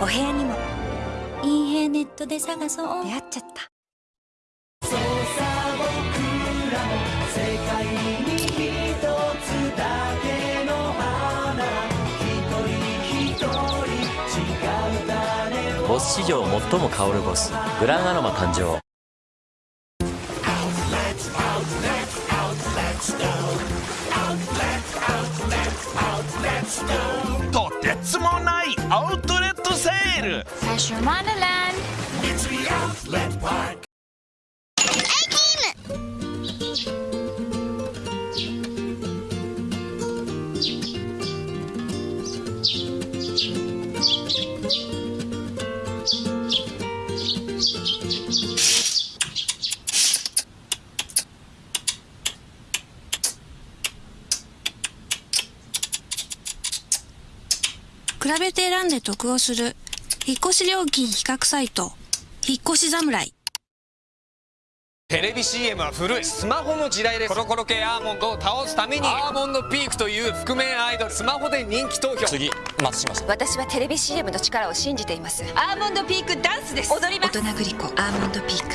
部屋にもいい部屋ネットで探そう。出会っちゃった。そうさ僕らも世界に一つだけの花一人一人違う種ボス史上最も香るボスグランアロマ誕生。とてつもないアウトレットセールファッション。マンランド比べて選んで得をする。引っ越し料金比較サイト。引っ越し侍。テレビ CM は古いスマホの時代です。コロコロ系アーモンドを倒すためにアーモンドピークという覆面アイドルスマホで人気投票。次松島さん。私はテレビ CM の力を信じています。アーモンドピークダンスです。踊ります大人グリコアーモンドピーク。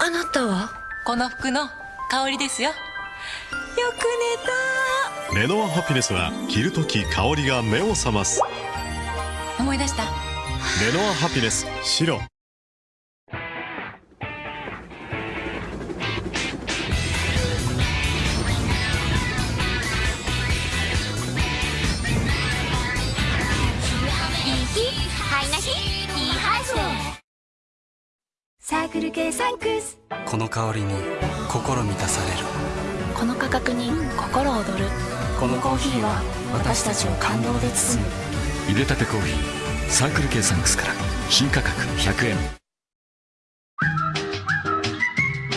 あなたは？この服の香りですよ。よく寝たレノアハピネスは着るとき香りが目を覚ます。思い出した。レノアハピネス白。サークル系サンクスこの香りに心満たされるこの価格に心躍る。このコーヒーは私たちを感動で包む。入れたてコーヒーサークル系サンクスから新価格100円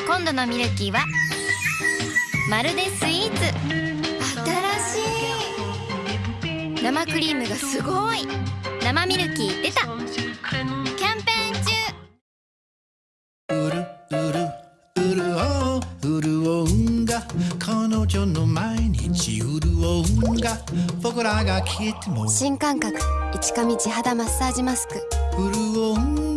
今度のミルキーはまるでスイーツ。新しい。生クリームがすごい。生ミルキー出た女の毎日潤うんが僕らが聞いても。新感覚。市上地肌マッサージマスク。潤うん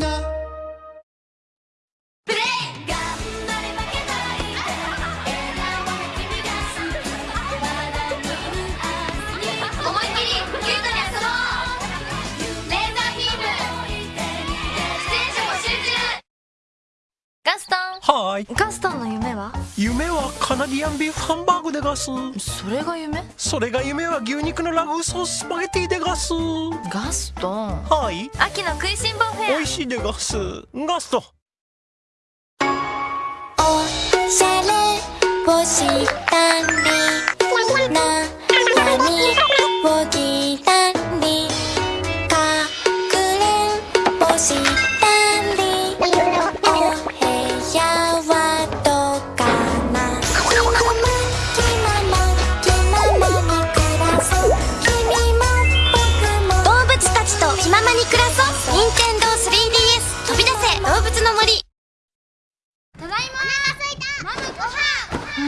い。ガストンの夢は？夢はカナディアンビーフハンバーグでガス。それが夢？それが夢は牛肉のラグーソーススパゲティでガス。ガストン？はい。秋の食いしん坊フェア。美味しいでガス。ガスト。おしゃれをしたり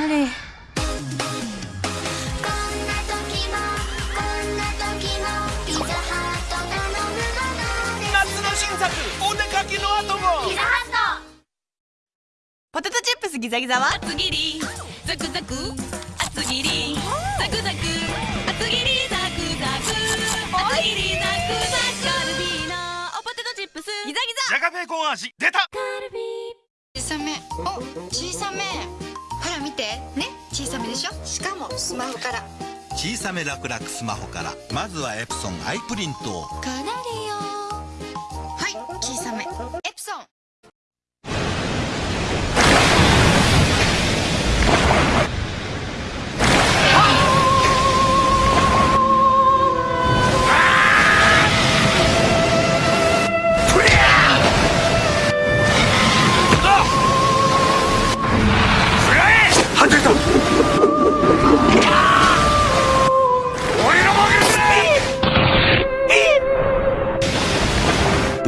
な時もこんな時もピザハット頼むもので夏の新作お出かけの後も。ピザハットポテトチップスギザギザは？厚切りザクザク。厚切りザクザク。厚切りザクザク。厚切りザクザク。カルビーナポテトチップスギザギザ。じゃがベーコン味出た。小さめ。お小さめ。ほら見て。ね？小さめでしょ？しかもスマホから。小さめスマホから。まずはエプソンアイプリントを。カナリ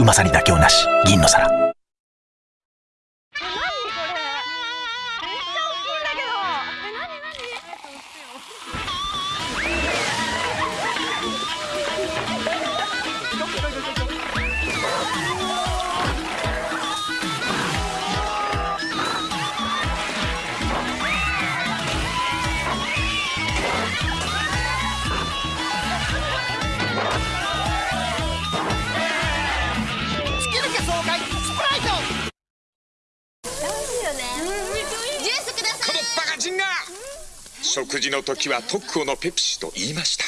まさに妥協なし。銀の皿。食事の時は特攻のペプシと言いました。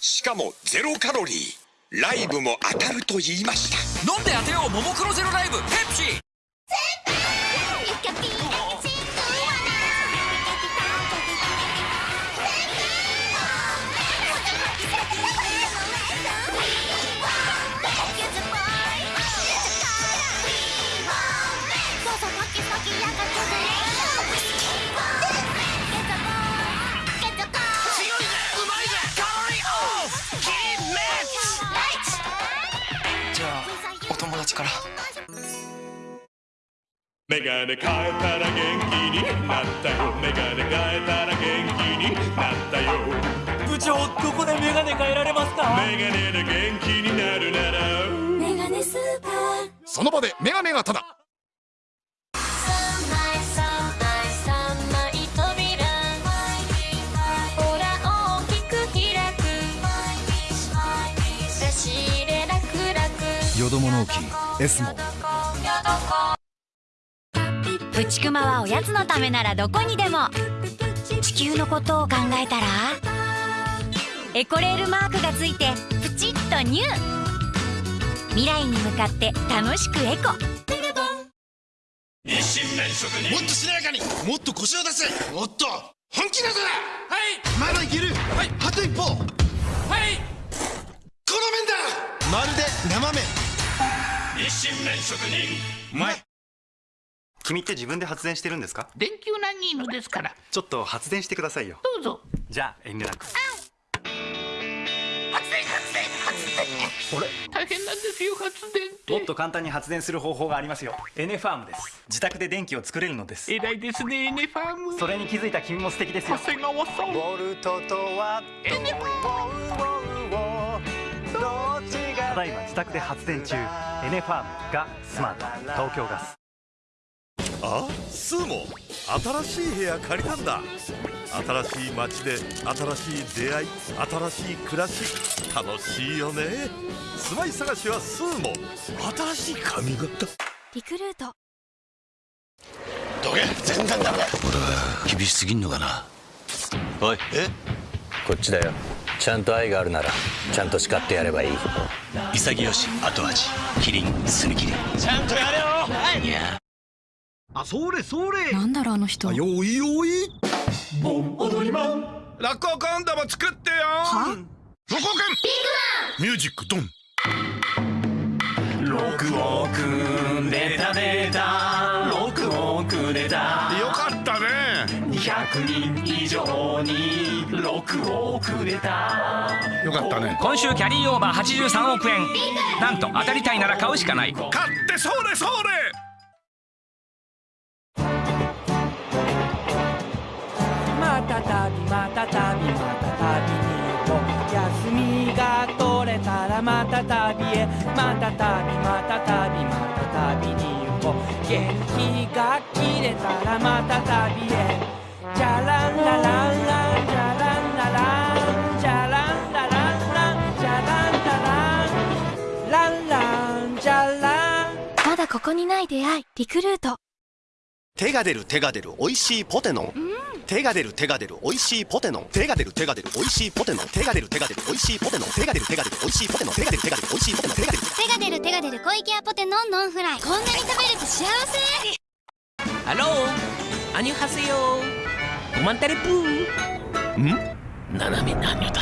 しかもゼロカロリー。ライブも当たると言いました。飲んで当てようももクロゼロライブペプシメガネ変えたら元気になったよ。メガネ変えたら元気になったよ。部長どこでメガネ変えられますか？メガネで元気になるなら。メガネスーパー。その場でメガネがただ。よども納期 S もプチクマはおやつのためならどこにでも。地球のことを考えたら？エコレールマークがついてプチッとニュー。未来に向かって楽しくエコ。日清麺職人。もっとしなやかに。もっと腰を出せもっと本気などだ。はい。まだいける。はいあと一歩。はい。この麺だ。まるで生麺。日清麺職人。うまい君って自分で発電してるんですか？電球ナギーヌですから。ちょっと発電してくださいよ。どうぞ。じゃあ遠慮なく。発電発電発電あれ大変なんですよ発電って。もっと簡単に発電する方法がありますよ。エネファームです。自宅で電気を作れるのです。偉いですねエネファーム。それに気づいた君も素敵ですよ。長谷川さん。ボルトとワットエネファどっちがただいま自宅で発電中。エネファームがスマート。東京ガスあスーモ新しい部屋借りたんだ。新しい街で新しい出会い新しい暮らし。楽しいよね。住まい探しはスーモ新しい髪型。リクルート。どけ全然ダメだ。俺は厳しすぎんのかな？おい。え？こっちだよ。ちゃんと愛があるならちゃんと叱ってやればいい。潔し後味。キリン澄み切り。ちゃんとやれよ。いやあそれそれ。なんだろうあの人。よいよい。ボン踊りマン。落語今度も作ってよ。は？落語券ミュージックドン。6億出た出た。6億出たよかったね。200人以上に6億出たよかったね。今週キャリーオーバー83億円。なんと当たりたいなら買うしかない。買ってそれそれびまたたびまたたびに行こう。休みが取れたらまた旅へ。またたびまたたびまた旅に行こう。元気が切れたらまた旅へ。じゃらんららんらんじゃらんららんじゃらんららんらんじゃらんららんらんらんじゃらん。まだここにない出会いリクルート。手が出る手が出る美味しいポテノン、手が出る手が出る美味しいポテノ手が出る手が出る美味しいポテノ手が出る手が出る美味しいポテノ手が出る手が出る美味しいポテノ手が出る手が出る美味しいポテノ手が出る。手が出る手が出る小池屋ポテノンノンフライ。こんなに食べると幸せ。ハローアニュハセヨー。ごまんたれぷー。ん？斜め何だ